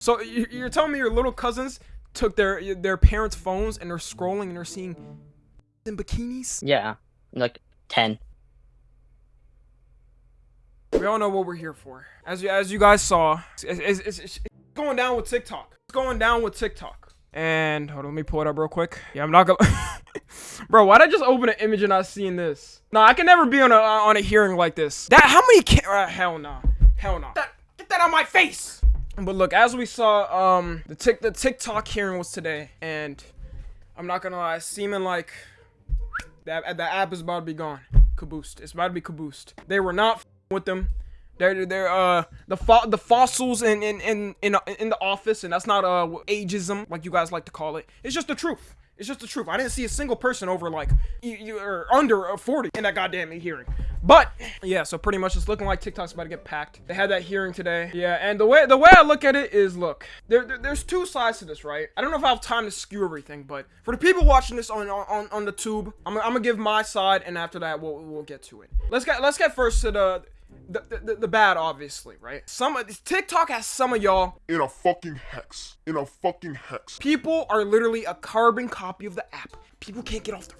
So you- you're telling me your little cousins took their their parents' phones and they're scrolling and they're seeing in bikinis? Yeah, like 10. We all know what we're here for. As you as you guys saw, it's, it's, it's, going down with TikTok. It's going down with TikTok. And hold on, let me pull it up real quick. Yeah, I'm not gonna. Bro, why'd I just open an image and I seen this? Nah, I can never be on a on a hearing like this. That how many? Ca- uh, hell no, hell no. That, get that on my face. But look, as we saw, um, the tick the TikTok hearing was today, and I'm not gonna lie, seeming like that the app is about to be gone. Caboosed. It's about to be caboosed. They were not with them. They're they're uh the fo- the fossils in in in in in the office, and that's not uh ageism like you guys like to call it. It's just the truth. It's just the truth. I didn't see a single person over like you, or under uh, 40 in that goddamn hearing. But yeah, so pretty much it's looking like TikTok's about to get packed. They had that hearing today. Yeah, and the way the way I look at it is, look, there, there- there's two sides to this, right? I don't know if I have time to skew everything, but for the people watching this on on, on the tube, I'm, I'm gonna give my side, and after that we'll we'll get to it. Let's get let's get first to the. The, the, the bad obviously right some of tiktok has some of y'all in a fucking hex. In a fucking hex. People are literally a carbon copy of the app. People can't get off their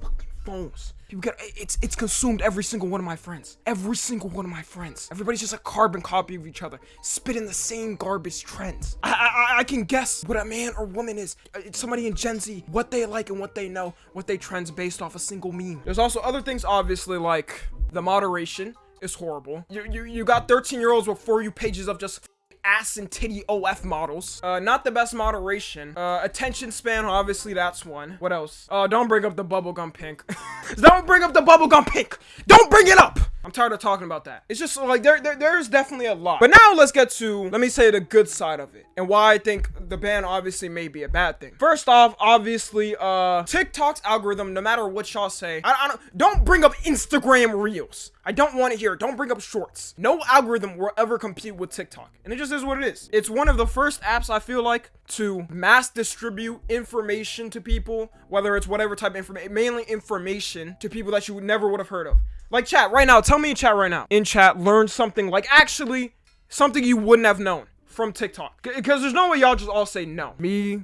fucking phones. People get it's it's consumed every single one of my friends. Every single one of my friends. Everybody's just a carbon copy of each other, spitting the same garbage trends. I I, I- can guess what a man or woman is. Uh, it's Somebody in Gen Z, what they like and what they know, what they trends based off a single meme. There's also other things, obviously, like the moderation is horrible. You you you got 13 year olds with you pages of just ass and titty OF models. Uh, not the best moderation. Uh, attention span, obviously that's one. What else? Uh, don't bring up the bubblegum pink. don't bring up the bubblegum pink. Don't bring it up. I'm tired of talking about that. It's just like there, there, there's definitely a lot. But now let's get to, let me say the good side of it and why I think the ban obviously may be a bad thing. First off, obviously, uh, TikTok's algorithm, no matter what y'all say, I, I don't, don't bring up Instagram Reels. I don't want to hear. it. Don't bring up shorts. No algorithm will ever compete with TikTok. And it just is what it is. It's one of the first apps I feel like to mass distribute information to people, whether it's whatever type of information, mainly information to people that you would never would have heard of. Like chat right now, tell me in chat right now. In chat, learn something like actually something you wouldn't have known from TikTok. Because there's no way y'all just all say no. Me,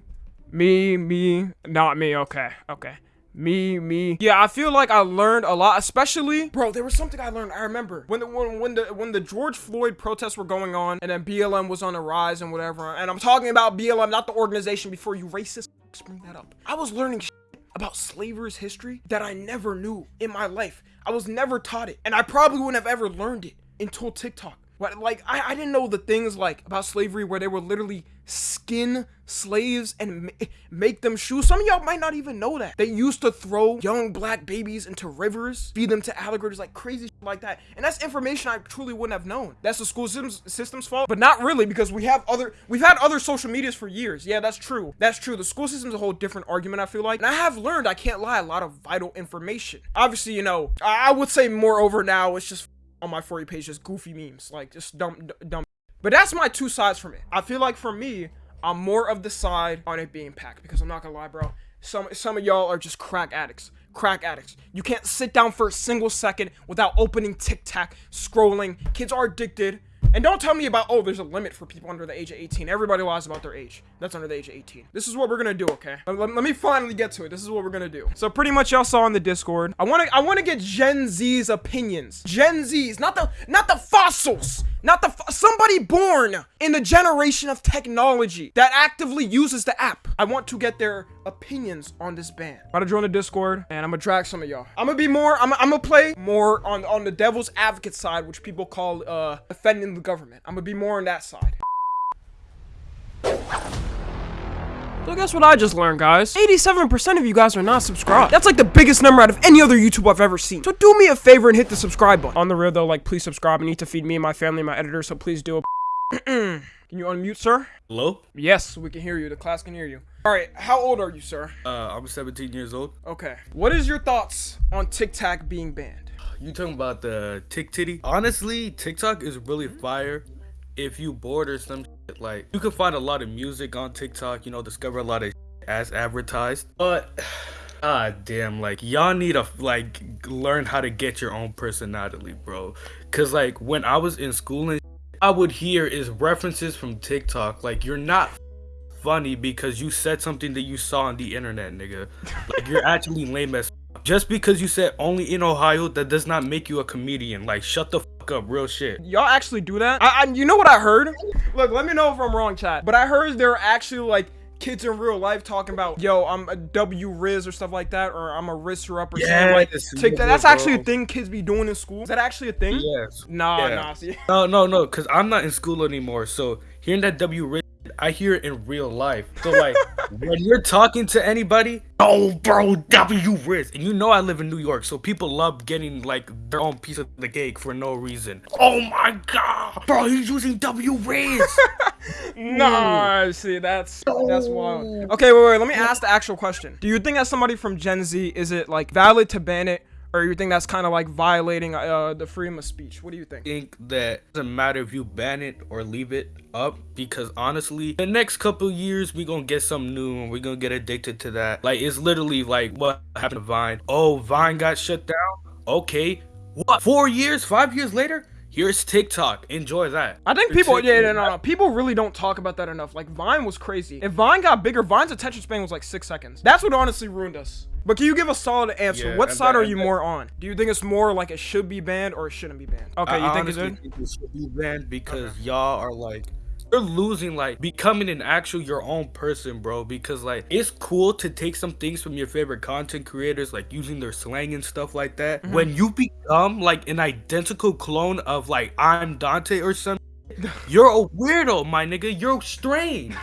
me, me, not me. Okay, okay. Me, me. Yeah, I feel like I learned a lot, especially, bro. There was something I learned. I remember when the when, when the when the George Floyd protests were going on, and then BLM was on the rise and whatever. And I'm talking about BLM, not the organization. Before you racist bring that up, I was learning about slavery's history that I never knew in my life. I was never taught it, and I probably wouldn't have ever learned it until TikTok. Like, I, I didn't know the things like about slavery where they were literally skin slaves and ma- make them shoes. Some of y'all might not even know that. They used to throw young black babies into rivers, feed them to alligators, like crazy like that. And that's information I truly wouldn't have known. That's the school system's, system's fault, but not really because we have other, we've had other social medias for years. Yeah, that's true. That's true. The school system's a whole different argument, I feel like. And I have learned, I can't lie, a lot of vital information. Obviously, you know, I, I would say moreover now, it's just on my for you page just goofy memes like just dumb dumb. But that's my two sides from it i feel like for me i'm more of the side on it being packed because i'm not gonna lie bro some some of y'all are just crack addicts crack addicts. You can't sit down for a single second without opening Tic Tac, scrolling. Kids are addicted and don't tell me about oh there's a limit for people under the age of 18 everybody lies about their age that's under the age of 18 this is what we're gonna do okay? Let, let- let me finally get to it. This is what we're gonna do. So pretty much y'all saw in the discord i want to i want to get gen z's opinions. Gen z's not the not the fossils not the somebody born in the generation of technology that actively uses the app. I want to get their opinions on this ban. I'm gonna join the discord and i'm gonna drag some of y'all. I'm gonna be more i'm, I'm gonna play more on on the devil's advocate side which people call uh defending the government. I'm gonna be more on that side so guess what I just learned, guys? 87% of you guys are not subscribed. That's like the biggest number out of any other YouTube I've ever seen. So do me a favor and hit the subscribe button. On the real though, like please subscribe. I need to feed me and my family and my editor, so please do. A... can you unmute, sir? Hello? Yes, we can hear you. The class can hear you. All right, how old are you, sir? Uh, I'm 17 years old. Okay. What is your thoughts on TikTok being banned? You talking about the tick titty? Honestly, TikTok is really fire. If you bored or some shit, like you can find a lot of music on TikTok. You know, discover a lot of shit as advertised. But ah damn, like y'all need to like learn how to get your own personality, bro. Cause like when I was in school and I I would hear is references from TikTok. Like you're not funny because you said something that you saw on the internet, nigga. Like you're actually lame as. Just because you said only in Ohio, that does not make you a comedian. Like shut the fuck up, real shit. Y'all actually do that? I, I, you know what I heard? Look, let me know if I'm wrong, chat. But I heard there are actually like kids in real life talking about, yo, I'm a W Riz or stuff like that, or I'm a Rizzer up or something like. That. yeah, That's actually a thing kids be doing in school. Is that actually a thing? Yes. Nah, Yeah. nah. See, No, no, no, because I'm not in school anymore. So hearing that W rich, I hear it in real life. So like when you're talking to anybody, oh bro, W Riz, and you know I live in New York, so people love getting like their own piece of the cake for no reason. Oh my god, bro, he's using W Riz. nah. See, that's that's wild. Oh. Okay, wait, wait. Let me ask the actual question. Do you think that somebody from Gen Z, is it like valid to ban it, or you think that's kind of like violating uh, the freedom of speech? What do you think? think that it doesn't matter if you ban it or leave it up because honestly the next couple years we gonna get something new and we're gonna get addicted to that like it's literally like what happened to vine oh vine got shut down okay what four years five years later here's tiktok enjoy that I think people, yeah, no, no, no, people really don't talk about that enough. Like Vine was crazy. If Vine got bigger, Vine's attention span was like six seconds. That's what honestly ruined us. But can you give a solid answer? Yeah, what side that- are you that- more on? Do you think it's more like it should be banned or it shouldn't be banned? Okay, I you think it's good? think it should be banned because y'all are like you're losing like becoming an actual your own person bro because like it's cool to take some things from your favorite content creators like using their slang and stuff like that Mm-hmm. when you become like an identical clone of like i'm dante or something you're a weirdo my nigga you're strange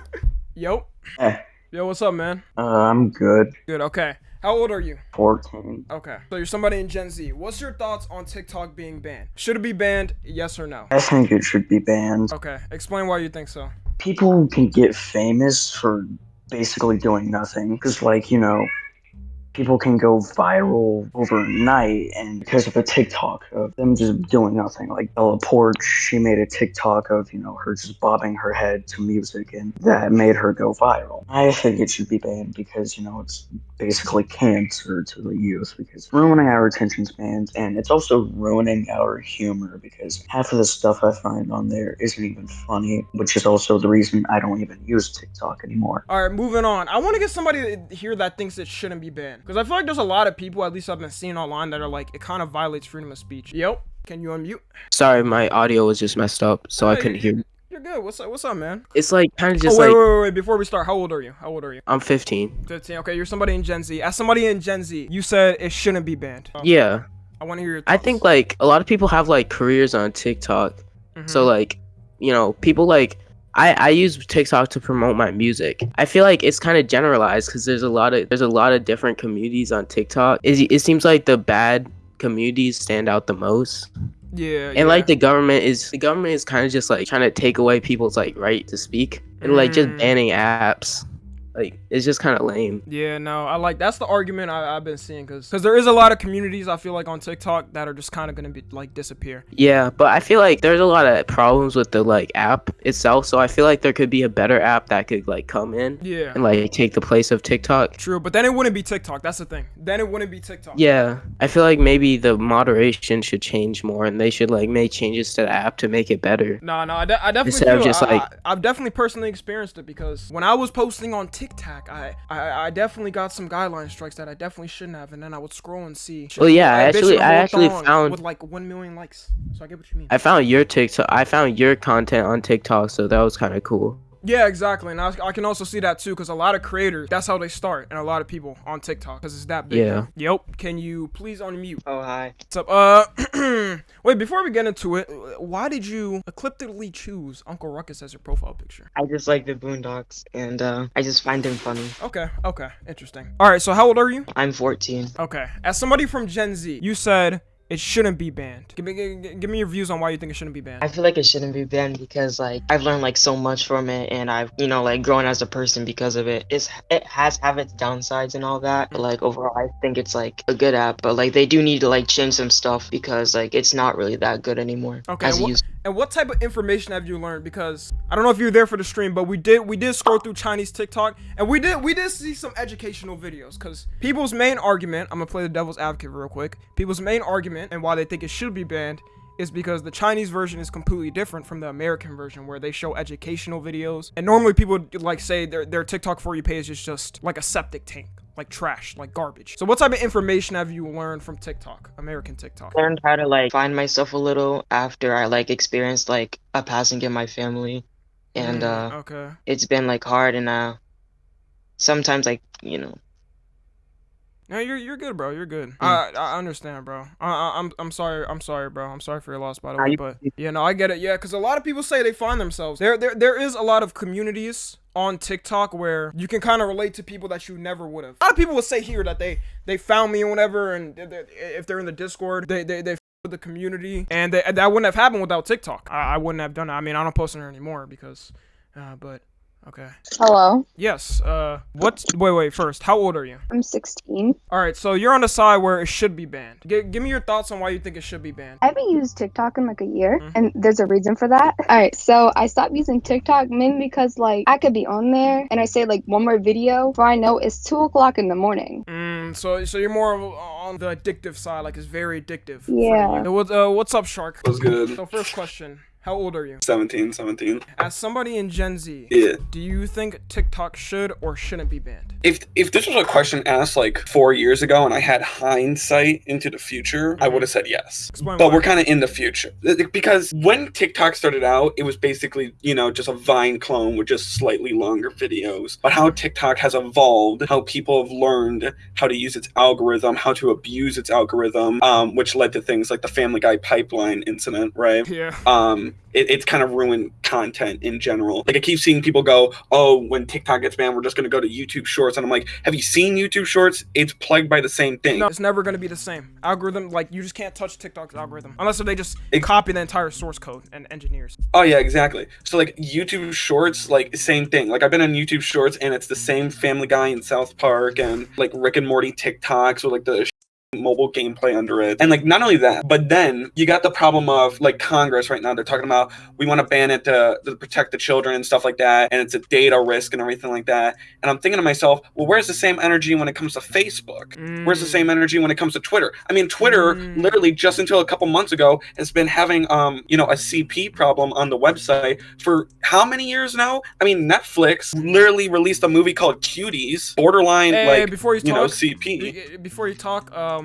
Yo, Eh, yo, what's up, man? uh, I'm good. Good. Okay. How old are you? 14. Okay. So you're somebody in Gen Z. What's your thoughts on TikTok being banned? Should it be banned? Yes or no? I think it should be banned. Okay. Explain why you think so. People can get famous for basically doing nothing. Because, like, you know, people can go viral overnight and because of a TikTok of them just doing nothing. Like Bella Poarch, she made a TikTok of, you know, her just bobbing her head to music and that made her go viral. I think it should be banned because, you know, it's basically cancer to the youth because it's ruining our attention spans and it's also ruining our humor because half of the stuff I find on there isn't even funny, which is also the reason I don't even use TikTok anymore. All right, moving on. I want to get somebody here that thinks it shouldn't be banned because I feel like there's a lot of people, at least I've been seeing online, that are like it kind of violates freedom of speech. Yep. Can you unmute? Sorry, my audio was just messed up, so I couldn't hear. You're good. What's up? What's up, man? It's like kind of just oh wait, like wait, wait, wait. Before we start, how old are you? How old are you? I'm 15. 15. Okay, you're somebody in Gen Z. As somebody in Gen Z, you said it shouldn't be banned. Um, Yeah, I want to hear your. I think like a lot of people have like careers on TikTok, Mhm. so like you know people like. I, I use TikTok to promote my music. I feel like it's kind of generalized because there's a lot of there's a lot of different communities on TikTok. It, it seems like the bad communities stand out the most. Yeah, and like the government is the government is kind of just like trying to take away people's like right to speak and like just Mm. banning apps like it's just kind of lame Yeah, no, I like that's the argument I, I've been seeing because because there is a lot of communities I feel like on TikTok that are just kind of gonna be like disappear. yeah but i feel like there's a lot of problems with the like app itself so i feel like there could be a better app that could like come in Yeah, and like take the place of tiktok true, but then it wouldn't be TikTok. That's the thing. Then it wouldn't be TikTok. yeah i feel like maybe the moderation should change more and they should like make changes to the app to make it better No, no, I, de- I definitely Instead of just, I, like- I, have definitely personally experienced it because when I was posting on TikTok, I, I I definitely got some guideline strikes that I definitely shouldn't have, and then I would scroll and see. Well, yeah, I actually- I actually found- with like one million likes. So I get what you mean. i found your tiktok i found your content on tiktok so that was kind of cool Yeah, exactly. And I, I can also see that too, because a lot of creators, that's how they start, and a lot of people on TikTok, because it's that big. Yeah. Yep. Can you please unmute? Oh hi. What's up? Uh, wait. Before we get into it, why did you ecliptically choose Uncle Ruckus as your profile picture? I just like the Boondocks and uh, I just find them funny. Okay. Okay. Interesting. All right. So how old are you? I'm 14. Okay. As somebody from Gen Z, you said it shouldn't be banned. Give me, give, give me your views on why you think it shouldn't be banned. I feel like it shouldn't be banned because like I've learned like so much from it and I've you know like grown as a person because of it. It's it has have its downsides and all that, but like overall I think it's like a good app. But like they do need to like change some stuff because like it's not really that good anymore. Okay, As used And what type of information have you learned? Because I don't know if you were there for the stream, but we did we did scroll through Chinese TikTok and we did we did see some educational videos. Cause people's main argument, I'm gonna play the devil's advocate real quick. People's main argument and why they think it should be banned is because the Chinese version is completely different from the American version where they show educational videos. And normally people like say their, their TikTok for you page is just like a septic tank, like trash, like garbage. So what type of information have you learned from TikTok, American TikTok? learned how to like find myself a little after I like experienced like a passing in my family, and Mm, uh, okay. it's been like hard and uh, sometimes like you know No, you're you're good, bro. You're good. Mm. I I understand, bro. I, I I'm I'm sorry. I'm sorry, bro. I'm sorry for your loss, by the way. you- But yeah, no, I get it. Yeah, because a lot of people say they find themselves there. There there is a lot of communities on TikTok where you can kind of relate to people that you never would have. A lot of people will say here that they they found me or whatever, and they- they- if they're in the Discord, they they they. the community, and they, that wouldn't have happened without TikTok. I, I wouldn't have done it. I mean, I don't post on there anymore because, uh, but okay. Hello, Yes. Uh, what's wait wait first? How old are you? I'm 16. All right, so you're on the side where it should be banned. G- give me your thoughts on why you think it should be banned. I haven't used TikTok in like a year, Mhm. and there's a reason for that. All right, so I stopped using TikTok mainly because like I could be on there and I say like one more video, before I know it's two o'clock in the morning. Mm, so so you're more of, on the addictive side, like it's very addictive. Yeah. you. So what, uh, what's up, Shark? What's good? So first question, how old are you? 17, 17. As somebody in Gen Z, Yeah. do you think TikTok should or shouldn't be banned? If if this was a question asked like four years ago and I had hindsight into the future, I would have said yes. Explain But why. we're kind of in the future because when TikTok started out, it was basically you know just a Vine clone with just slightly longer videos. But how TikTok has evolved, how people have learned how to use its algorithm, how to abuse its algorithm, um, which led to things like the Family Guy pipeline incident, right? Yeah. um it, it's kind of ruined content in general. Like i keep seeing people go oh when tiktok gets banned we're just going to go to youtube shorts. And i'm like have you seen youtube shorts? It's plagued by the same thing. No, it's never gonna be the same. Algorithm. Like you just can't touch TikTok's algorithm unless they just Ex- copy the entire source code and engineers. oh yeah exactly. So like youtube shorts like same thing. Like i've been on youtube shorts and it's the same family guy in south park and like rick and morty tiktoks with like the mobile gameplay under it. And like not only that but then you got the problem of like congress right now they're talking about we want to ban it to, to protect the children and stuff like that and it's a data risk and everything like that. And i'm thinking to myself well where's the same energy when it comes to facebook? Where's the Mm. same energy when it comes to twitter? I mean twitter Mm. literally just until a couple months ago has been having um you know a cp problem on the website for how many years now? I mean netflix literally released a movie called cuties borderline Hey, like before you you know cp be- before you talk, um,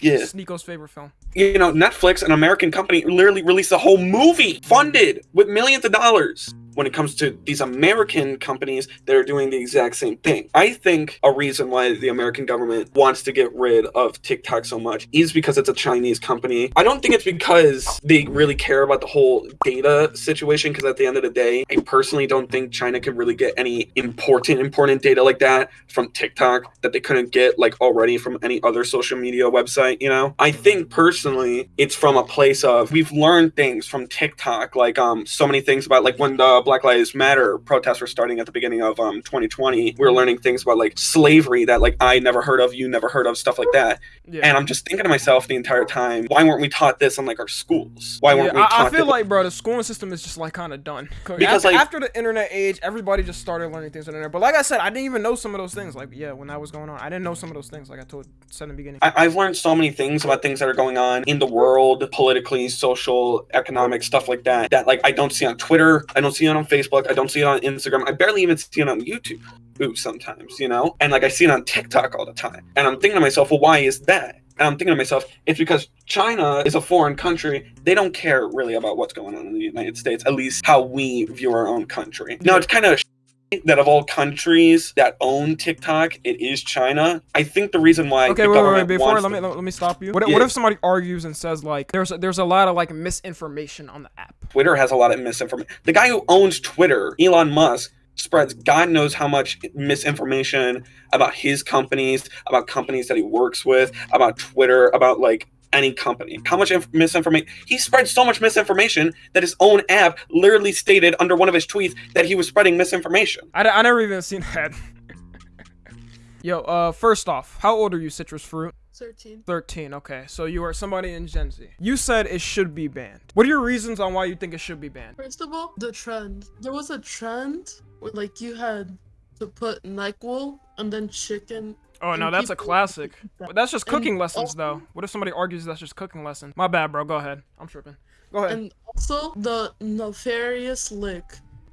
yeah Sneako's favorite film. you know, Netflix, an American company, literally released a whole movie funded with millions of dollars. When it comes to these American companies that are doing the exact same thing, I think a reason why the American government wants to get rid of TikTok so much is because it's a Chinese company. I don't think it's because they really care about the whole data situation. Because at the end of the day, I personally don't think China can really get any important, important data like that from TikTok that they couldn't get like already from any other social media website. You know, I think personally, it's from a place of we've learned things from TikTok, like um so many things about like when the Black Lives Matter protests were starting at the beginning of um 2020, we were learning things about like slavery that like I never heard of, you never heard of, stuff like that. Yeah. And I'm just thinking to myself the entire time, why weren't we taught this in like our schools? Why weren't Yeah, we I, I feel like, bro, the schooling system is just like kind of done. Because, after, like- after the internet age, everybody just started learning things on the internet. But like I said, I didn't even know some of those things. Like, yeah, when that was going on, I didn't know some of those things. Like I told said in the beginning. I- I've learned so many things about things that are going on in the world, politically, social, economic, stuff like that, that like I don't see on Twitter, I don't see it on Facebook, I don't see it on Instagram, I barely even see it on YouTube. Ooh, sometimes, you know? And like I see it on TikTok all the time. And I'm thinking to myself, well, why is that? And I'm thinking to myself, it's because China is a foreign country. They don't care really about what's going on in the United States, at least how we view our own country. Now, it's kind of that of all countries that own TikTok, it is China. I think the reason why Okay, wait, wait, wait. Before let me let, me stop you. What, if- Yeah. what if somebody argues and says like there's a, there's a lot of like misinformation on the app? Twitter has a lot of misinformation. The guy who owns Twitter, Elon Musk, spreads God knows how much misinformation about his companies, about companies that he works with, about Twitter, about like any company. How much inf- misinformation? He spread so much misinformation that his own app literally stated under one of his tweets that he was spreading misinformation. I, I never even seen that. Yo, uh, first off, how old are you, Citrus Fruit? 13. 13, okay. So you are somebody in Gen Z. You said it should be banned. What are your reasons on why you think it should be banned? First of all, the trend. There was a trend where like you had to put NyQuil and then chicken. Oh, no, that's a classic. But that's just And cooking lessons, though. What if somebody argues that's just cooking lesson? My bad, bro. Go ahead. I'm tripping. Go ahead. And also the nefarious lick,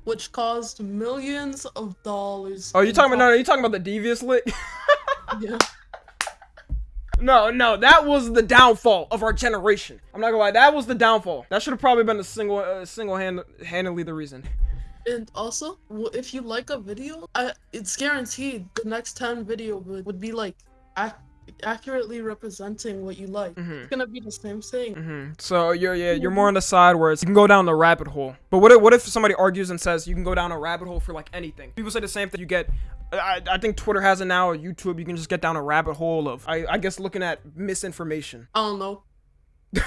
which caused millions of dollars. Oh, you talking about no? You talking about the devious lick? Yeah. no, no, that was the downfall of our generation. I'm not gonna lie, that was the downfall. That should have probably been the single, uh, single hand, handedly the reason. And also, if you like a video, I, it's guaranteed the next 10 video would, would be like ac- accurately representing what you like. Mhm. It's gonna be the same thing. hmm So you're yeah, you're more on the side where it's, you can go down the rabbit hole. But what if what if somebody argues and says you can go down a rabbit hole for like anything? People say the same thing. You get, I, I think Twitter has it now or YouTube. You can just get down a rabbit hole of I, I guess looking at misinformation. I don't know.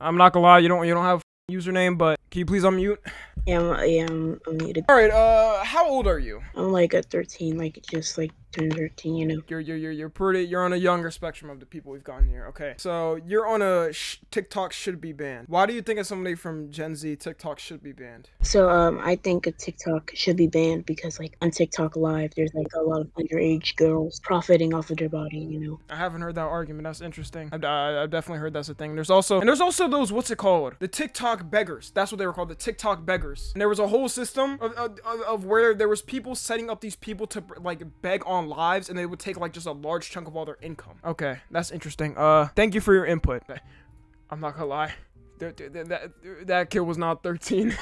I'm not gonna lie, you don't you don't have a username, but can you please unmute? Yeah, I'm, yeah, I'm, I'm muted. All right, uh, how old are you? I'm like a 13, like just like 13, you know. You're you're you're you're pretty. You're on a younger spectrum of the people we've gotten here. Okay, so you're on a sh- TikTok should be banned. Why do you think as somebody from Gen Z, TikTok should be banned? So um, I think a TikTok should be banned because like on TikTok Live, there's like a lot of underage girls profiting off of their body, you know. I haven't heard that argument. That's interesting. I've, I- I've definitely heard that's a thing. There's also and there's also those what's it called? The TikTok beggars. That's what they were called. The TikTok beggars. And there was a whole system of, of, of- of where there was people setting up these people to like beg on lives, and they would take like just a large chunk of all their income. Okay, that's interesting. Uh, thank you for your input. I'm not gonna lie. That that, that, that kid was not 13.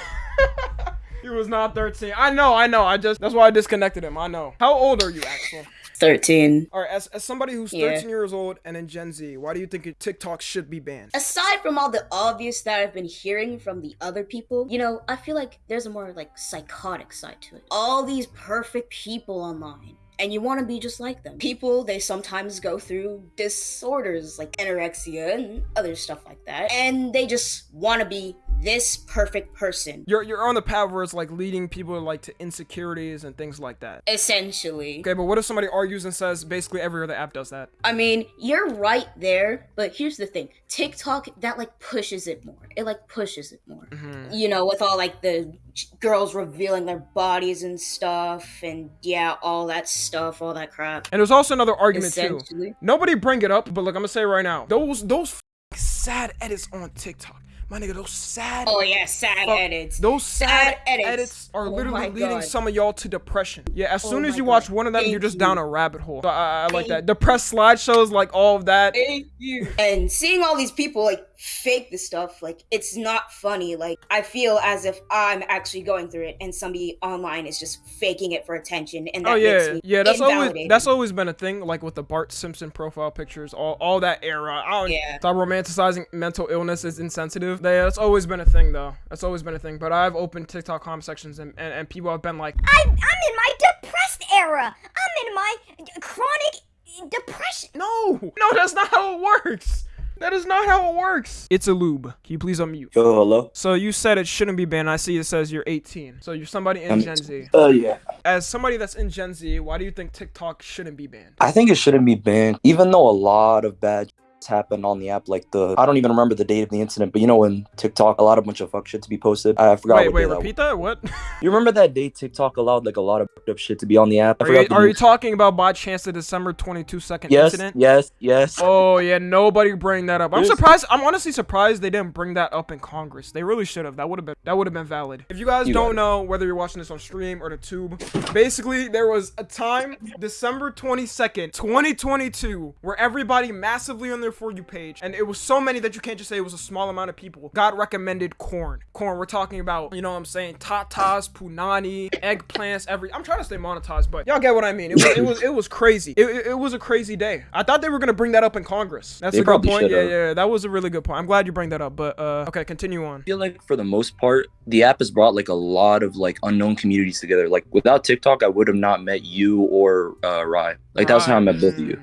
he was not 13. I know, I know. I just that's why I disconnected him. I know. How old are you, Axel? 13. All right, as, as somebody who's Yeah. 13 years old and in Gen Z, why do you think TikTok should be banned? Aside from all the obvious that I've been hearing from the other people, you know, I feel like there's a more like psychotic side to it. All these perfect people online. And you want to be just like them. People, they sometimes go through disorders like anorexia and other stuff like that. And they just want to be this perfect person. You're you're on the path where it's like leading people like to insecurities and things like that. Essentially. Okay, but what if somebody argues and says basically every other app does that? I mean, you're right there, but here's the thing. TikTok that like pushes it more. It like pushes it more. Mm-hmm. You know, with all like the girls revealing their bodies and stuff and yeah, all that stuff, all that crap. And there's also another argument too. Nobody bring it up, but look, I'm gonna say right now. Those those sad edits on TikTok, my nigga, those sad. Oh yeah, sad fuck- edits. Those sad, Sad edits. edits. are Oh literally my leading God. some of y'all to depression. Yeah, as Oh soon as you God. watch one of them, Thank you're just you. down a rabbit hole. So I, I like that. Depressed slideshows, like all of that. Thank you. And seeing all these people like fake this stuff, like it's not funny. Like I feel as if I'm actually going through it, and somebody online is just faking it for attention, and oh, that oh makes yeah, yeah. That's always that's always been a thing, like with the Bart Simpson profile pictures, all all that era. I don't, Yeah. Stop romanticizing mental illness is insensitive. Yeah, that's always been a thing, though. That's always been a thing. But I've opened TikTok comment sections, and, and, and people have been like, I'm, I'm in my depressed era. I'm in my chronic depression. No, no, that's not how it works. That is not how it works. It's a lube. Can you please unmute? Yo, hello. So you said it shouldn't be banned. I see it says you're 18. So you're somebody in Um, Gen Z. Uh, yeah. As somebody that's in Gen Z, why do you think TikTok shouldn't be banned? I think it shouldn't be banned, even though a lot of bad happened on the app. Like the, I don't even remember the date of the incident, but you know when TikTok, allowed a lot of bunch of fuck shit to be posted. I forgot. Wait, wait, day that repeat that? What? You remember that day TikTok allowed like a lot of fucked up shit to be on the app? I Are forgot you, are you talking about by chance the December 22 second Yes, incident? yes, yes. Yes. Oh yeah, nobody bring that up. I'm surprised. I'm honestly surprised they didn't bring that up in Congress. They really should have. That would have been that would have been valid. If you guys You don't know whether you're watching this on stream or the tube, basically there was a time December 22nd, 2022, where everybody massively on their for you page, and it was so many that you can't just say it was a small amount of people. God recommended corn. Corn. We're talking about you know what I'm saying tatas, punani, eggplants. Every. I'm trying to stay monetized, but y'all get what I mean. It was it was, it was crazy. It, it, it was a crazy day. I thought they were gonna bring that up in Congress. That's They a good point. Yeah, yeah, that was a really good point. I'm glad you bring that up. But uh, okay, continue on. I feel like for the most part, the app has brought like a lot of like unknown communities together. Like without TikTok, I would have not met you or uh, Rye. Like that's how I met both of you.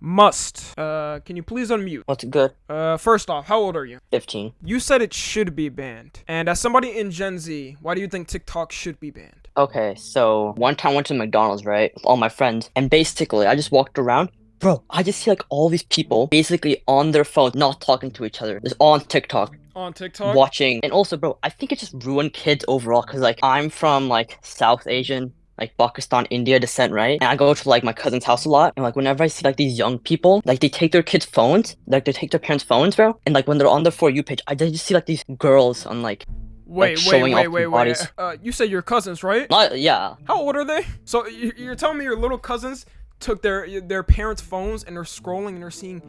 Must. Uh, can you please unmute? What's good? Uh, first off, how old are you? 15. You said it should be banned. And as somebody in Gen Z, why do you think TikTok should be banned? Okay, so one time I went to McDonald's, right, with all my friends, and basically I just walked around. Bro, I just see like all these people basically on their phones, not talking to each other. It's on TikTok, On TikTok? watching. And also, bro, I think it just ruined kids overall because like I'm from like South Asian like Pakistan, India descent, right? And I go to like my cousin's house a lot, and like whenever I see like these young people, like they take their kids' phones, like they take their parents' phones, bro, and like when they're on their for you page, I just see like these girls on like Wait, like, wait, showing wait, wait, wait. bodies. Uh, you said your cousins, right? Not yeah. How old are they? So you- you're telling me your little cousins took their their parents' phones and they're scrolling and they're seeing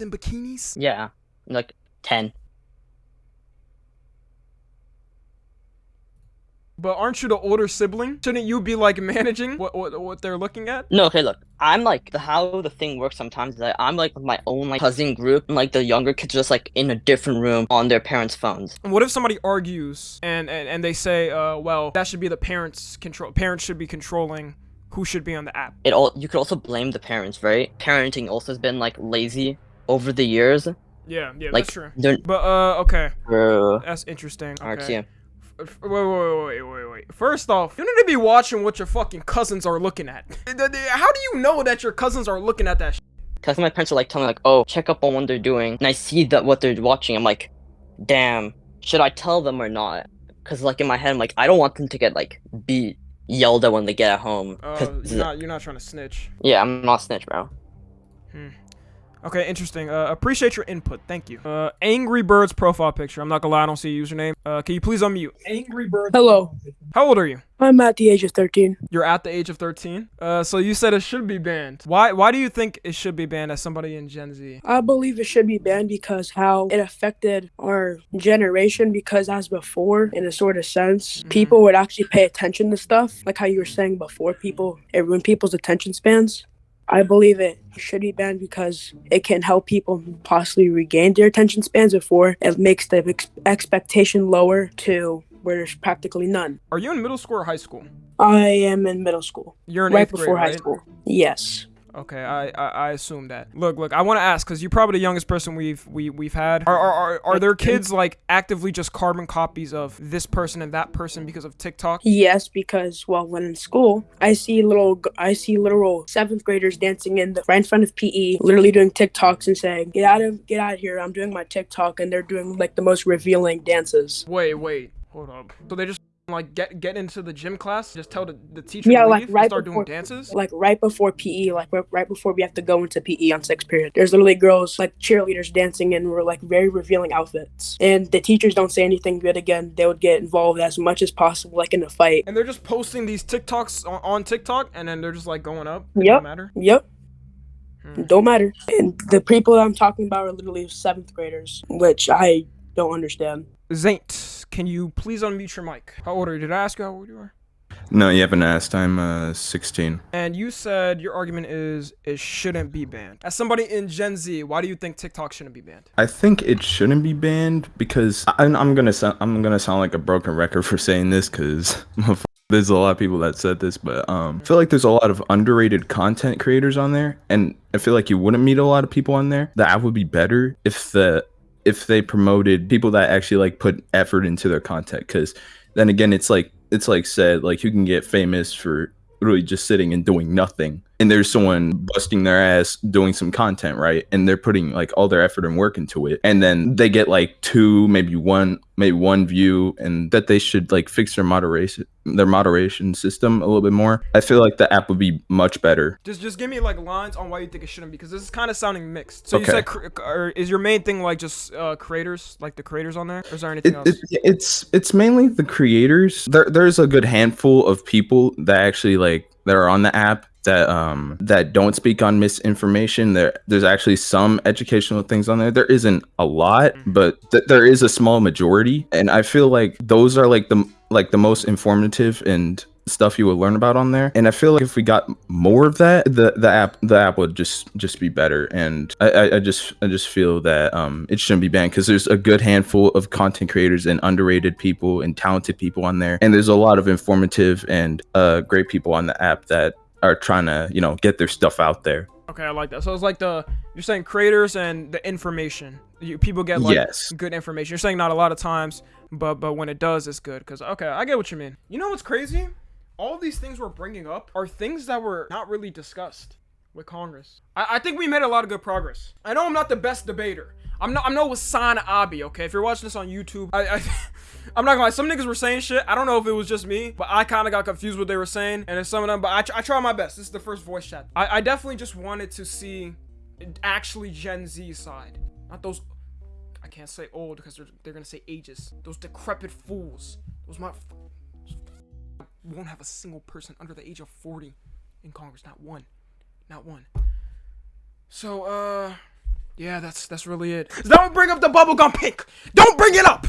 in bikinis? Yeah, like ten. But aren't you the older sibling? Shouldn't you be like managing what what, what they're looking at? No, okay, look, I'm like the how the thing works sometimes is that I'm like with my own like cousin group, and like the younger kids are just like in a different room on their parents' phones. What if somebody argues and, and, and they say, uh, well, that should be the parents control. Parents should be controlling who should be on the app. It all you could also blame the parents, right? Parenting also has been like lazy over the years. Yeah, yeah, Like, that's true. But uh, okay, Bro. that's interesting. Okay. Wait, wait, wait, wait, wait. First off, you need to be watching what your fucking cousins are looking at. How do you know that your cousins are looking at that? Sh- Cause my parents are like telling me like, oh, check up on what they're doing, and I see that what they're watching. I'm like, damn, should I tell them or not? Cause like in my head, I'm like, I don't want them to get like beat, yelled at when they get at home. uh, 'Cause- you're not you're not trying to snitch. yeah, I'm not snitch, bro. Okay, interesting. Uh, appreciate your input. Thank you. Uh, Angry Birds profile picture. I'm not gonna lie, I don't see a username. Uh, can you please unmute? Angry Birds. Hello. How old are you? I'm at the age of 13. You're at the age of 13. Uh, so you said it should be banned. Why? Why do you think it should be banned as somebody in Gen Z? I believe it should be banned because how it affected our generation. Because as before, in a sort of sense, Mm-hmm. people would actually pay attention to stuff. Like how you were saying before, people it ruined people's attention spans. I believe it should be banned because it can help people possibly regain their attention spans before it makes the ex- expectation lower to where there's practically none. Are you in middle school or high school? I am in middle school. You're in right before grade, high right? school. Yes. Okay, I, I I assume that. Look, look, I want to ask because you're probably the youngest person we've we we've had. Are are are, are there kids like actively just carbon copies of this person and that person because of TikTok? Yes, because well, when in school, I see little, I see literal seventh graders dancing in the right in front of PE, literally doing TikToks and saying, "Get out of, get out of here! I'm doing my TikTok," and they're doing like the most revealing dances. Wait, wait, hold up. So they just like get get into the gym class, just tell the, the teacher Yeah, to like right start before, doing dances. like right before PE, like right, before we have to go into PE on sixth period. There's literally girls like cheerleaders dancing in were like very revealing outfits, and the teachers don't say anything good. Again, they would get involved as much as possible, like in a fight. And they're just posting these TikToks on, on TikTok, and then they're just like going up. Yep. don't matter. Yep. Hmm. Don't matter. And the people I'm talking about are literally seventh graders, which I don't understand. Zaint, can you please unmute your mic? How old are you? Did I ask you how old you are? No, you haven't asked. I'm uh 16. And you said your argument is it shouldn't be banned. As somebody in Gen Z, why do you think TikTok shouldn't be banned? I think it shouldn't be banned because I, I'm gonna sound I'm gonna sound like a broken record for saying this because there's a lot of people that said this, but um, I feel like there's a lot of underrated content creators on there, and I feel like you wouldn't meet a lot of people on there. The app would be better if the if they promoted people that actually like put effort into their content because then again it's like it's like said like you can get famous for really just sitting and doing nothing and there's someone busting their ass doing some content right? And they're putting like all their effort and work into it. And then they get like two maybe one maybe one view and that they should like fix their moderation their moderation system a little bit more. I feel like the app would be much better. Just just give me like lines on why you think it shouldn't because this is kind of sounding mixed. So you said or is your main thing like just uh, creators, like the creators on there, or is there anything it, else? it, it's it's mainly the creators. There there's a good handful of people that actually like that are on the app that um that don't speak on misinformation. There there's actually some educational things on there. There isn't a lot, but th- there is a small majority, and I feel like those are like the like the most informative and stuff you would learn about on there and i feel like if we got more of that the the app the app would just just be better and i i, I just i just feel that um it shouldn't be banned because there's a good handful of content creators and underrated people and talented people on there and there's a lot of informative and uh great people on the app that are trying to you know get their stuff out there Okay, I like that. So it's like the you're saying creators and the information. You, people get like Yes. good information. You're saying not a lot of times, but but when it does, it's good. Cause okay, I get what you mean. You know what's crazy? All these things we're bringing up are things that were not really discussed with Congress. I, I think we made a lot of good progress. I know I'm not the best debater. I'm no I'm no Hasan Abi, okay? If you're watching this on YouTube, I, I I'm not gonna lie, some niggas were saying shit. I don't know if it was just me, but I kind of got confused what they were saying. And it's some of them, but I, I try my best. This is the first voice chat. I, I definitely just wanted to see actually Gen Z side. Not those, I can't say old because they're, they're gonna say ages. Those decrepit fools. Those my, won't have a single person under the age of 40 in Congress. Not one. Not one. So, uh, yeah, that's that's really it. Don't bring up the bubblegum pink. Don't bring it up.